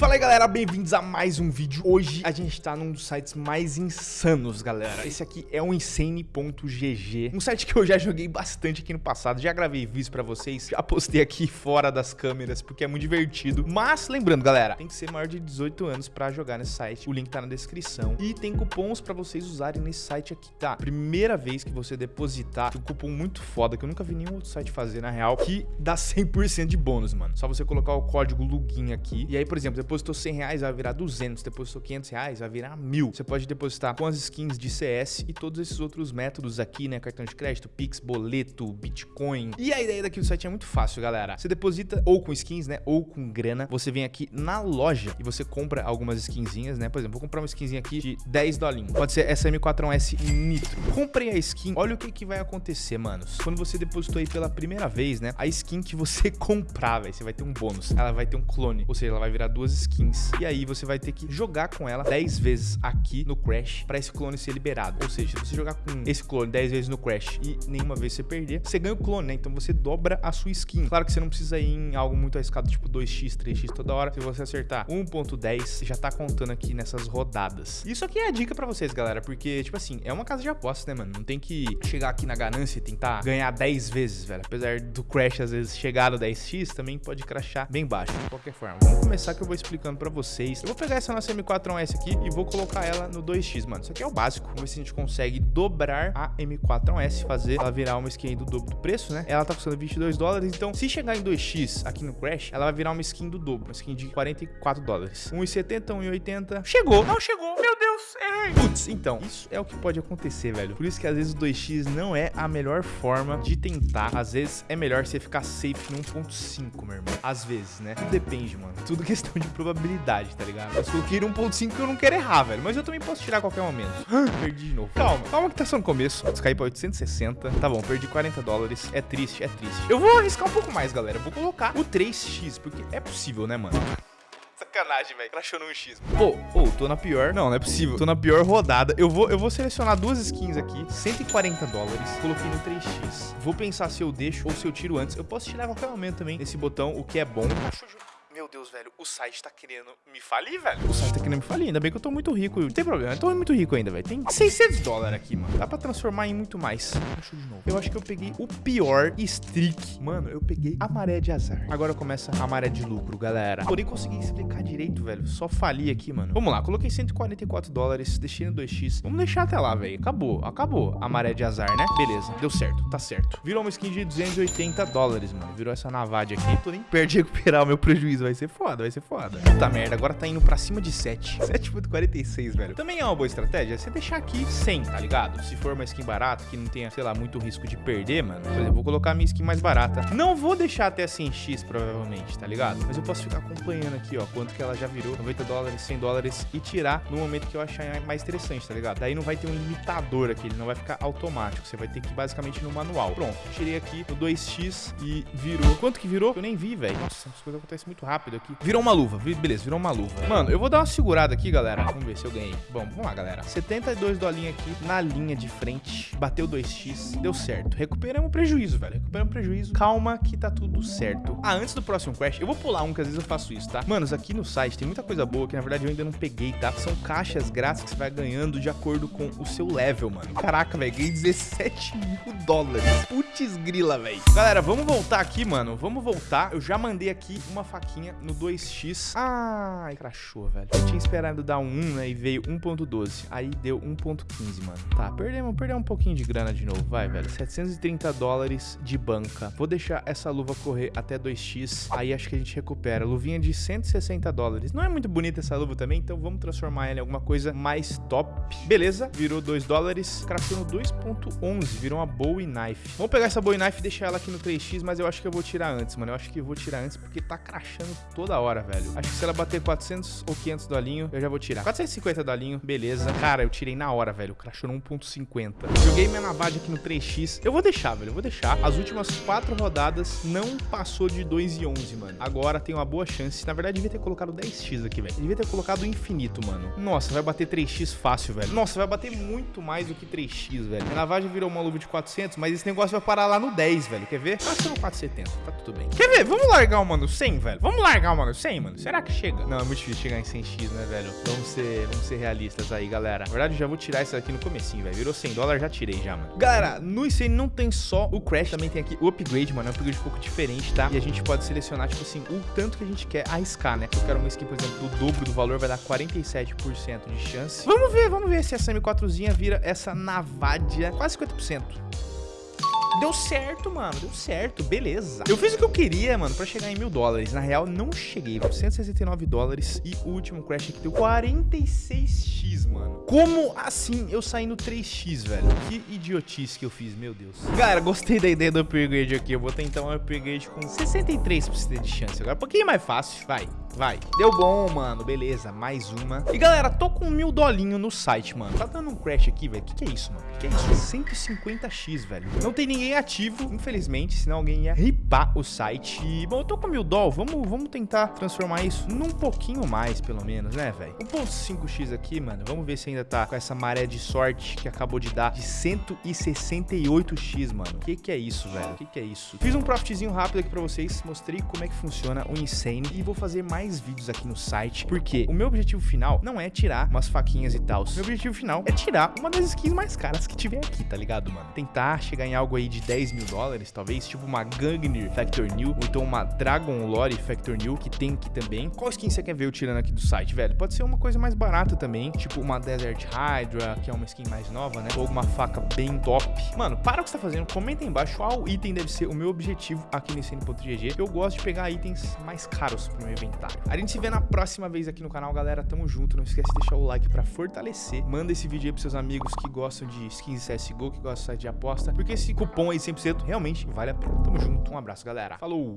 Fala aí galera, bem-vindos a mais um vídeo. Hoje a gente tá num dos sites mais insanos, galera. Esse aqui é o Insane.gg Um site que eu já joguei bastante aqui no passado Já gravei vídeos pra vocês Já postei aqui fora das câmeras Porque é muito divertido. Mas lembrando, galera Tem que ser maior de 18 anos pra jogar nesse site. O link tá na descrição. E tem cupons pra vocês usarem nesse site aqui, tá? Primeira vez que você depositar Um cupom muito foda Que eu nunca vi nenhum outro site fazer, na real Que dá 100% de bônus, mano. Só você colocar o código LUGIN aqui. E aí, por exemplo, depositou 100 reais, vai virar 200. Depositou 500 reais, vai virar 1000. Você pode depositar com as skins de CS e todos esses outros métodos aqui, né? Cartão de crédito, Pix, boleto, Bitcoin. E a ideia daqui do site é muito fácil, galera. Você deposita ou com skins, né? Ou com grana. Você vem aqui na loja e você compra algumas skinzinhas, né? Por exemplo, vou comprar uma skinzinha aqui de 10 dolinhos. Pode ser essa M41S Nitro. Comprei a skin. Olha o que, que vai acontecer, manos. Quando você depositou aí pela primeira vez, né? A skin que você comprar, velho, você vai ter um bônus. Ela vai ter um clone. Ou seja, ela vai virar duas skins e aí você vai ter que jogar com ela 10 vezes aqui no Crash para esse clone ser liberado. Ou seja, se você jogar com esse clone 10 vezes no Crash e nenhuma vez você perder, você ganha o clone, né? Então você dobra a sua skin. Claro que você não precisa ir em algo muito arriscado, tipo 2x, 3x toda hora. Se você acertar 1.10, já tá contando aqui nessas rodadas. Isso aqui é a dica para vocês, galera, porque, tipo assim, é uma casa de apostas, né, mano? Não tem que chegar aqui na ganância e tentar ganhar 10 vezes, velho. Apesar do Crash, às vezes, chegar no 10x, também pode crashar bem baixo, de qualquer forma. Vamos começar que eu vou explicando para vocês. Eu vou pegar essa nossa M4A1S aqui e vou colocar ela no 2x, mano. Isso aqui é o básico. Vamos ver se a gente consegue dobrar a M4A1S, fazer ela virar uma skin do dobro do preço, né? Ela tá custando 22 dólares, então se chegar em 2x aqui no Crash, ela vai virar uma skin do dobro, uma skin de 44 dólares. 1,70, 1,80. Chegou! Não chegou! Meu Deus, Putz, então, isso é o que pode acontecer, velho. Por isso que às vezes o 2x não é a melhor forma de tentar. Às vezes é melhor você ficar safe no 1.5, meu irmão. Às vezes, né? Tudo depende, mano. Tudo questão de probabilidade, tá ligado? Eu coloquei 1.5 que eu não quero errar, velho. Mas eu também posso tirar a qualquer momento. perdi de novo. Calma, calma que tá só no começo. Vou descair pra 860. Tá bom, perdi 40 dólares. É triste, é triste. Eu vou arriscar um pouco mais, galera. Eu vou colocar o 3x, porque é possível, né, mano? Sacanagem, velho. Crashou no 1x. Pô, pô, tô na pior. Não, não é possível. Tô na pior rodada. Eu vou, eu vou selecionar duas skins aqui. 140 dólares. Coloquei no 3x. Vou pensar se eu deixo ou se eu tiro antes. Eu posso tirar a qualquer momento também nesse botão, o que é bom. Meu Deus, velho, o site tá querendo me falir, velho. O site tá querendo me falir. Ainda bem que eu tô muito rico. Não tem problema, eu tô muito rico ainda, velho. Tem 600 dólares aqui, mano. Dá pra transformar em muito mais. Deixa eu de novo. Eu acho que eu peguei o pior streak. Mano, eu peguei a maré de azar. Agora começa a maré de lucro, galera. Porém, consegui explicar direito, velho. Só fali aqui, mano. Vamos lá, coloquei 144 dólares, deixei no 2x. Vamos deixar até lá, velho. Acabou, acabou a maré de azar, né? Beleza, deu certo, tá certo. Virou uma skin de 280 dólares, mano. Virou essa navade aqui. Tô nem perto de recuperar o meu prejuízo. Vai ser foda, vai ser foda. Puta merda, agora tá indo pra cima de 7. 7.46, velho. Também é uma boa estratégia você deixar aqui 100, tá ligado? Se for uma skin barata, que não tenha, sei lá, muito risco de perder, mano. Por exemplo, vou colocar minha skin mais barata. Não vou deixar até 100x, provavelmente, tá ligado? Mas eu posso ficar acompanhando aqui, ó, quanto que ela já virou. 90 dólares, 100 dólares e tirar no momento que eu achar mais interessante, tá ligado? Daí não vai ter um limitador aqui, ele não vai ficar automático. Você vai ter que ir basicamente no manual. Pronto, tirei aqui no 2x e virou. Quanto que virou? Eu nem vi, velho. Nossa, as coisas acontecem muito rápido aqui. Virou uma luva, beleza, virou uma luva. Mano, eu vou dar uma segurada aqui, galera. Vamos ver se eu ganhei. Bom, vamos lá, galera. 72 dolinhos aqui na linha de frente. Bateu 2x, deu certo. Recuperamos o prejuízo, velho. Recuperamos o prejuízo. Calma que tá tudo certo. Ah, antes do próximo crash, eu vou pular um, que às vezes eu faço isso, tá? Manos, aqui no site tem muita coisa boa que na verdade eu ainda não peguei, tá? São caixas grátis que você vai ganhando de acordo com o seu level, mano. Caraca, velho, ganhei 17 mil dólares. Putz grila, velho. Galera, vamos voltar aqui, mano. Vamos voltar. Eu já mandei aqui uma faquinha no 2x. Ai, crachou, velho. Eu tinha esperado dar um 1, né? E veio 1.12. Aí deu 1.15, mano. Tá, perdemos, perdemos um pouquinho de grana de novo. Vai, velho. 730 dólares de banca. Vou deixar essa luva correr até 2x. Aí acho que a gente recupera. Luvinha de 160 dólares. Não é muito bonita essa luva também, então vamos transformar ela em alguma coisa mais top. Beleza, virou 2 dólares. Craftou no 2.11. Virou uma Bowie Knife. Vamos pegar essa Bowie Knife e deixar ela aqui no 3x, mas eu acho que eu vou tirar antes, mano. Eu acho que eu vou tirar antes porque tá crachando toda hora, velho. Acho que se ela bater 400 ou 500 dolinho, eu já vou tirar. 450 dolinho, beleza. Cara, eu tirei na hora, velho. Crashou no 1.50. Joguei minha navade aqui no 3x. Eu vou deixar, velho. Eu vou deixar. As últimas quatro rodadas não passou de 2 e 11, mano. Agora tem uma boa chance. Na verdade, devia ter colocado 10x aqui, velho. Devia ter colocado infinito, mano. Nossa, vai bater 3x fácil, velho. Nossa, vai bater muito mais do que 3x, velho. Minha navagem virou uma luva de 400, mas esse negócio vai parar lá no 10, velho. Quer ver? Passa no 470, tá tudo bem. Quer ver? Vamos largar o mano 100, velho. Vamos largar largar, mano. 100, mano. Será que chega? Não, é muito difícil chegar em 100x, né, velho? Vamos ser, vamos ser realistas aí, galera. Na verdade, eu já vou tirar isso aqui no comecinho, velho. Virou 100 dólares, já tirei já, mano. Galera, no Insane não tem só o Crash, também tem aqui o Upgrade, mano. É um upgrade um pouco diferente, tá? E a gente pode selecionar, tipo assim, o tanto que a gente quer arriscar, né? Eu quero uma skin, por exemplo, do dobro do valor, vai dar 47% de chance. Vamos ver, vamos ver se essa M4zinha vira essa Navadia, quase 50%. Deu certo, mano. Deu certo. Beleza. Eu fiz o que eu queria, mano, pra chegar em mil dólares. Na real, não cheguei. 169 dólares. E o último crash aqui deu 46x, mano. Como assim eu saí no 3x, velho? Que idiotice que eu fiz, meu Deus. Galera, gostei da ideia do upgrade aqui. Eu vou tentar um upgrade com 63% de chance. Agora, um pouquinho mais fácil. Vai. Vai. Deu bom, mano. Beleza, mais uma. E galera, tô com mil dolinho no site, mano. Tá dando um crash aqui, velho. Que, que é isso, mano? Que, que é isso? 150x, velho. Não tem ninguém ativo, infelizmente, senão alguém ia ripar o site. E, bom, eu tô com mil doll. Vamos, vamos tentar transformar isso num pouquinho mais, pelo menos, né, velho? 1.5x aqui, mano. Vamos ver se ainda tá com essa maré de sorte que acabou de dar de 168x, mano. Que, que é isso, velho? Que, que é isso? Fiz um profitzinho rápido aqui pra vocês. Mostrei como é que funciona o Insane. E vou fazer mais mais vídeos aqui no site, porque o meu objetivo final não é tirar umas faquinhas e tal. Meu objetivo final é tirar uma das skins mais caras que tiver aqui, tá ligado, mano? Tentar chegar em algo aí de 10 mil dólares, talvez, tipo uma Gangnir Factor New, ou então uma Dragon Lore Factor New, que tem aqui também. Qual skin você quer ver eu tirando aqui do site, velho? Pode ser uma coisa mais barata também, tipo uma Desert Hydra, que é uma skin mais nova, né? Ou uma faca bem top. Mano, para o que você tá fazendo, comenta aí embaixo qual item deve ser o meu objetivo aqui no Cine.gg. Eu gosto de pegar itens mais caros pro meu inventário. A gente se vê na próxima vez aqui no canal, galera. Tamo junto. Não esquece de deixar o like pra fortalecer. Manda esse vídeo aí pros seus amigos que gostam de skins CSGO, que gostam de aposta. Porque esse cupom aí 100% realmente vale a pena. Tamo junto. Um abraço, galera. Falou!